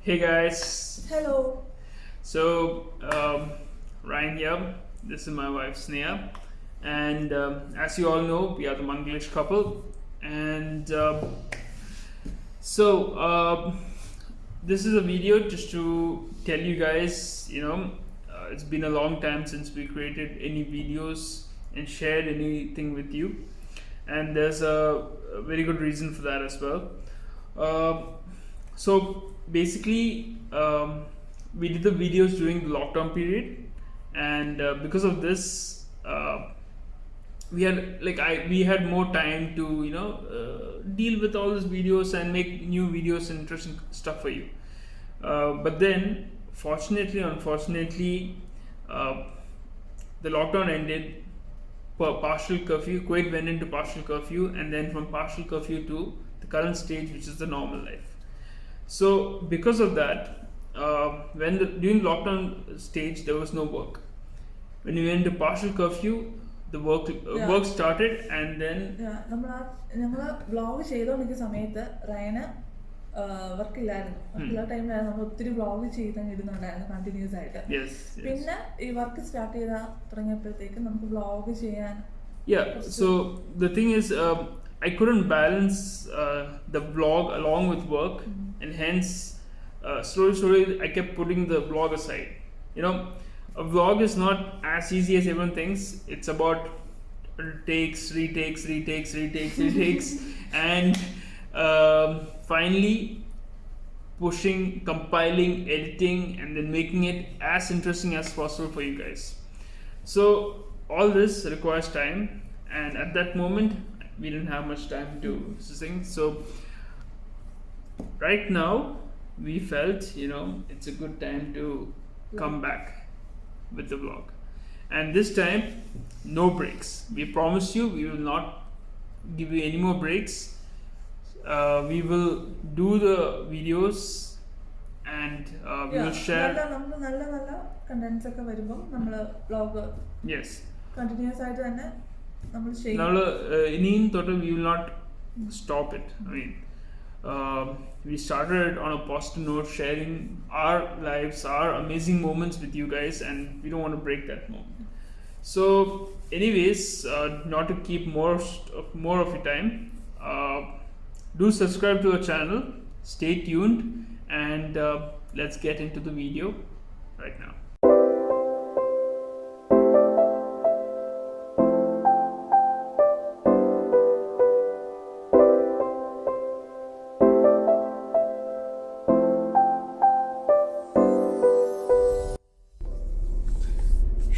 Hey guys, Hello. so um, Ryan here. This is my wife Sneha, and um, as you all know, we are the Manglish couple. And um so um this is a video just to tell you guys, you know, uh, it's been a long time since we created any videos and shared anything with you, and there's a, a very good reason for that as well. Um so basically um, we did the videos during the lockdown period. And uh, because of this uh, we had like i we had more time to you know uh, deal with all these videos and make new videos and interesting stuff for you. Uh, but then fortunately unfortunately uh, the lockdown ended partial curfew kuwait went into partial curfew and then from partial curfew to current stage which is the normal life so because of that, uh, when the, during lockdown stage there was no work. When we went to partial curfew, the work uh, work started, and then നമ്മൾ ആ ഞങ്ങൾ vlog ചെയ്തോണ്ടിരിക്കുന്ന സമയത്ത് റയന് work ഇല്ലായിരുന്നു work ഇല്ലാത്ത ടൈമിലായിരുന്നു നമ്മൾ ഒത്തിരി vlog ചെയ്ത് ഇടുന്നുണ്ടായിരുന്നു continuous ആയിട്ട്. പിന്നെ ഈ വർക്ക് സ്റ്റാർട്ട് ചെയ്ത തുടങ്ങിയപ്പോഴത്തേക്കും നമുക്ക് വ്ളോഗ് ചെയ്യാൻ yeah. So the thing is, um, I couldn't balance uh, the vlog along with work, and hence uh, slowly, slowly, I kept putting the vlog aside. You know, a vlog is not as easy as everyone thinks. It's about takes, retakes, retakes, retakes, retakes, and um, finally pushing, compiling, editing, and then making it as interesting as possible for you guys. So all this requires time, and at that moment, we didn't have much time to sing. So right now, we felt you know it's a good time to come back with the vlog, and this time, no breaks. We promise you, we will not give you any more breaks. Uh, we will do the videos and uh, we will share. നല്ല നമുക്ക് നല്ല നല്ല contents ഒക്കെ വരുമ്പോൾ നമ്മൾ vlog Yes. Continuous ആയിട്ട് തന്നെ നമ്മൾ ചെയ്യും നമ്മൾ ഇനിയും തൊട്ട് we will not stop it I mean we started it on a positive note sharing our lives our amazing moments with you guys and we don't want to break that moment so anyways uh, not to keep more st- more of your time uh, do subscribe to our channel stay tuned and uh, let's get into the video right now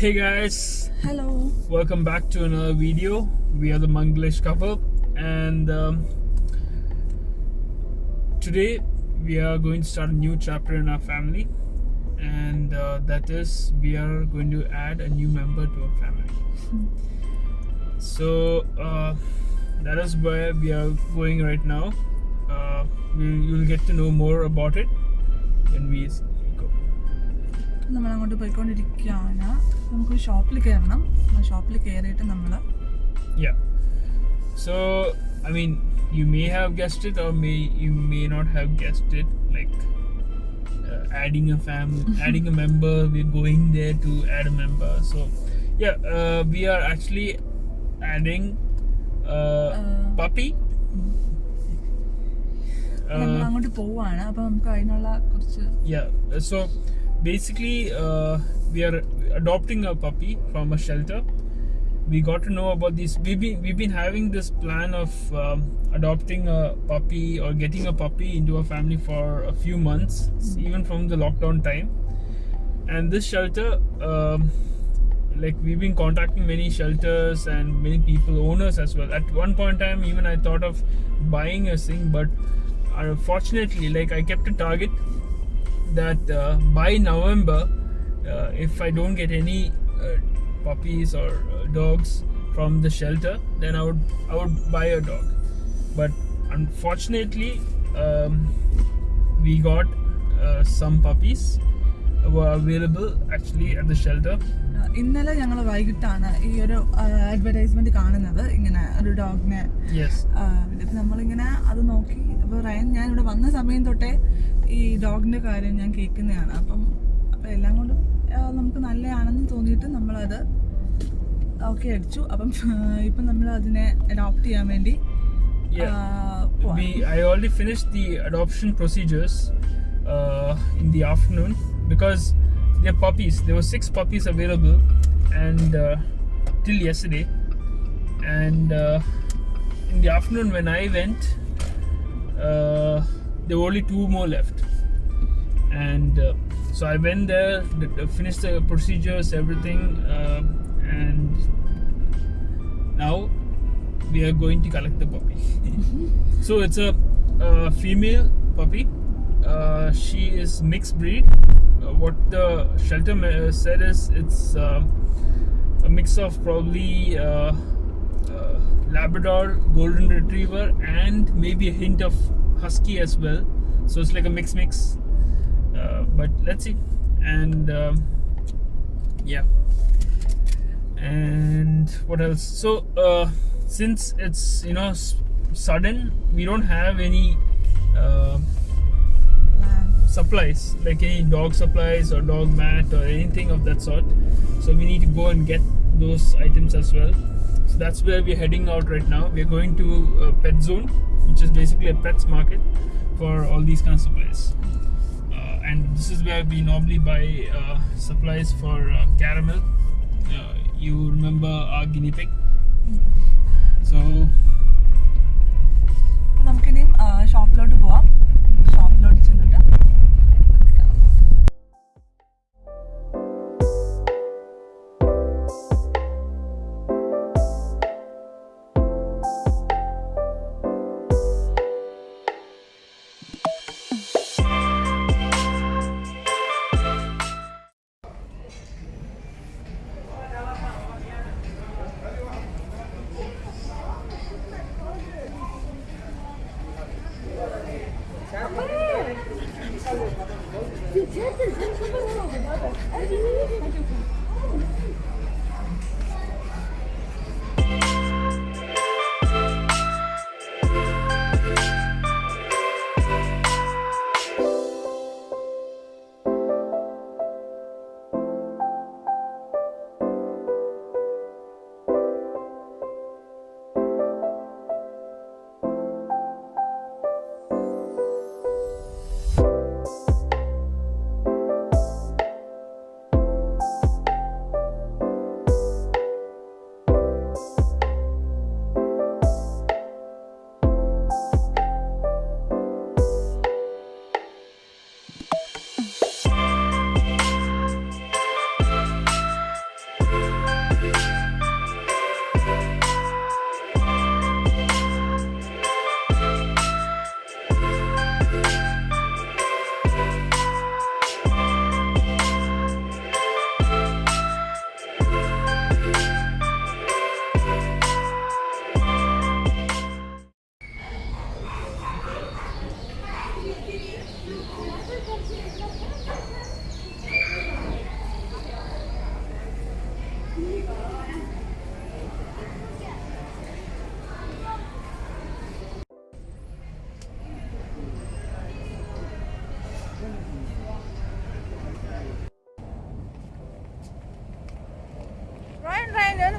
Hey guys. Hello. Welcome back to another video. We are the manglish couple and um, today we are going to start a new chapter in our family and uh, that is we are going to add a new member to our family. So uh, that is where we are going right now. Uh, we, you'll get to know more about it when we നമ്മൾ അങ്ങോട്ട് പോയിക്കൊണ്ടിരിക്കുകയാണ് നമുക്ക് ഷോപ്പിൽ കയറണം ഷോപ്പിൽ കയറിയിട്ട് നമ്മൾ I mean, you may have guessed it, or may you may not have guessed it. Like uh, adding a family, adding a member. We're going there to add a member. So yeah, uh, we are actually adding uh, Uh, puppy. നമ്മൾ Uh, അങ്ങോട്ട് പോവാണ് അപ്പൊ നമുക്ക് അതിനുള്ള കുറച്ച് yeah. Basically, uh, we are adopting a puppy from a shelter. We got to know about this. We've been we've been having this plan of um, adopting a puppy or getting a puppy into a family for a few months, even from the lockdown time. And this shelter, um, like we've been contacting many shelters and many people, owners as well. At one point in time, even I thought of buying a thing, but unfortunately, like I kept a target that uh, by November, uh, if I don't get any uh, puppies or uh, dogs from the shelter, then I would I would buy a dog. But unfortunately, um, we got uh, some puppies were available actually at the shelter. ഇന്നലെ ഞങ്ങൾ വൈകിട്ടാണ് ഈ ഒരു advertisement കാണുന്നത് ഇങ്ങനെ ഒരു ഡോഗിനെ Yes. നമ്മളിങ്ങനെ അത് നോക്കി അപ്പോൾ റയൻ ഞാൻ ഇവിടെ വന്ന സമയം തൊട്ടേ ഈ ഡോഗിന്റെ കാര്യം ഞാൻ കേൾക്കുന്നതാണ് അപ്പം അപ്പം എല്ലാം കൊണ്ടും നമുക്ക് നല്ലതാണെന്ന് തോന്നിയിട്ട് നമ്മളത് ഓക്കെ അടിച്ചു അപ്പം ഇപ്പം നമ്മൾ അതിനെ അഡോപ്റ്റ് ചെയ്യാൻ വേണ്ടി we I already finished the adoption procedures uh, in the afternoon because they're puppies. There were six puppies available, and uh, till yesterday, and uh, in the afternoon when I went, uh, there were only two more left, and uh, so I went there, finished the procedures, everything, uh, and now we are going to collect the puppy. so it's a, uh female puppy. Uh, she is mixed breed. Uh, what the shelter said is it's uh, a mix of probably Labrador, Golden Retriever, and maybe a hint of Husky as well. So it's like a mix mix. Uh, but let's see. And um, yeah and what else so uh, since it's you know sudden we don't have any uh, supplies like any dog supplies or dog mat or anything of that sort so we need to go and get those items as well so that's where we're heading out right now. We're going to uh, pet zone which is basically a pets market for all these kind of supplies. Uh, and this is where we normally buy uh, supplies for uh, caramel. Uh, you remember our guinea pig? So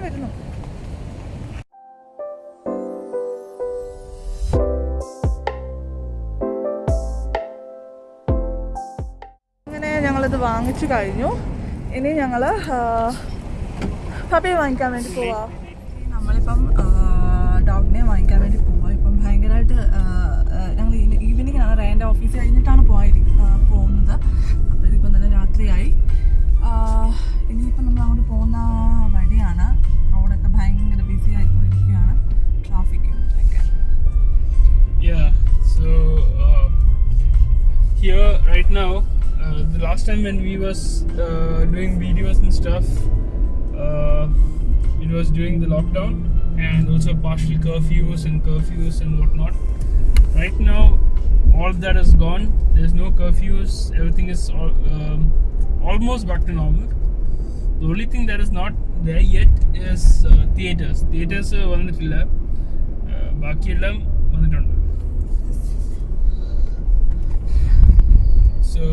വരുന്നു. അങ്ങനെ ഞങ്ങളിത് വാങ്ങിച്ചു കഴിഞ്ഞു. ഇനി ഞങ്ങൾ പപ്പിയെ വാങ്ങിക്കാൻ വേണ്ടി പോവാ. നമ്മളിപ്പം ഡോഗിനെ വാങ്ങിക്കാൻ വേണ്ടി പോവാ. ഇപ്പം ഭയങ്കരമായിട്ട് ഞങ്ങൾ ഈവനിങ് ആണ് റേന്റെ ഓഫീസ് കഴിഞ്ഞിട്ടാണ് പോയി പോകുന്നത്. അപ്പോൾ ഇതിപ്പം നല്ല രാത്രിയായി. ഇനിയിപ്പം നമ്മൾ അങ്ങോട്ട് പോകുന്ന വഴിയാണ് ബിസി ആയിക്കൊണ്ടിരിക്കുകയാണ് ട്രാഫിക്കും ഒക്കെ Yeah. So uh, here right now, uh, the last time when we was uh, doing videos and stuff, uh, it was during the lockdown and also partial curfews and curfews and whatnot. Right now, all that is gone. There's no curfews. Everything is al- um, almost back to normal. the only thing that is not there yet is uh, theaters. Theaters വന്നിട്ടില്ല ബാക്കിയെല്ലാം വന്നിട്ടുണ്ട് so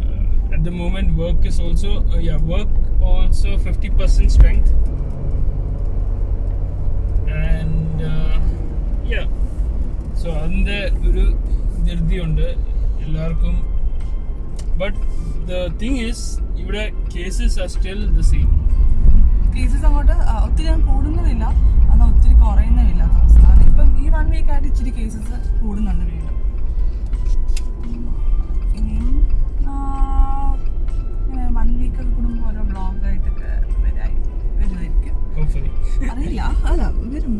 uh, at the moment work is also uh, yeah work also 50% strength. And uh, yeah. So അതിൻ്റെ ഒരു ധൃതിയുണ്ട്. എല്ലാവർക്കും but the thing is ഇവിടെ cases are still the same cases അങ്ങോട്ട് ഒത്തിരി കൂടുന്നതില്ല. എന്നാൽ ഒത്തിരി കുറയുന്നില്ല അവസ്ഥ ഇപ്പം ഈ വൺ വീക്ക് ആയിട്ട് ഇച്ചിരി കേസസ് കൂടുന്നുണ്ട് വീണ്ടും. ഇനിയും വൺ വീക്ക് ഒക്കെ കൂടുമ്പോൾ ഓരോ ബ്ലോഗായിട്ടൊക്കെ വരായി വരുമായിരിക്കും അറിയില്ല. അല്ല വരും.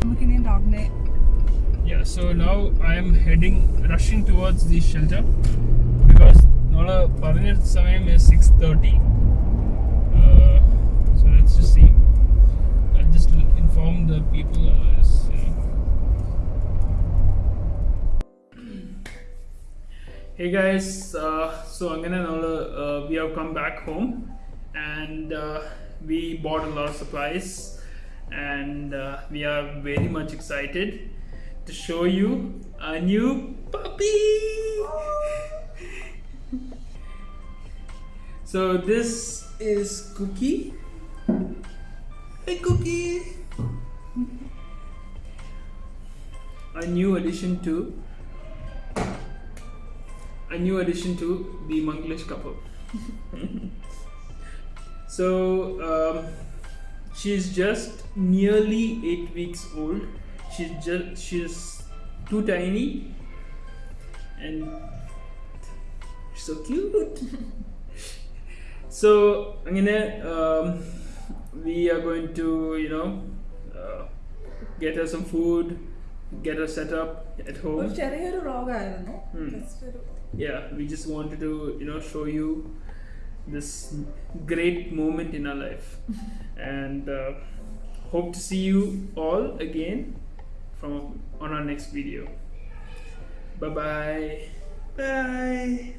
നമുക്കിനിയും ഡോഗിനെ Yeah, so now I am heading, rushing towards the shelter because നമ്മള് പറഞ്ഞ സമയം is 6:30. Uh, so let's just see. I'll just inform the people. Otherwise, you know. Hey guys, uh, so അങ്ങനെ നമ്മള് uh, we have come back home and uh, we bought a lot of supplies and uh, we are very much excited to show you a new puppy. so this is Cookie. Hey Cookie. A new addition to a new addition to the Manglish couple. so um, she's just nearly eight weeks old she's just she's too tiny and so cute. So i'm gonna um, we are going to you know uh, get her some food get her set up at home. hmm. yeah we just wanted to you know show you this great moment in our life. And uh, hope to see you all again from on our next video. Bye bye bye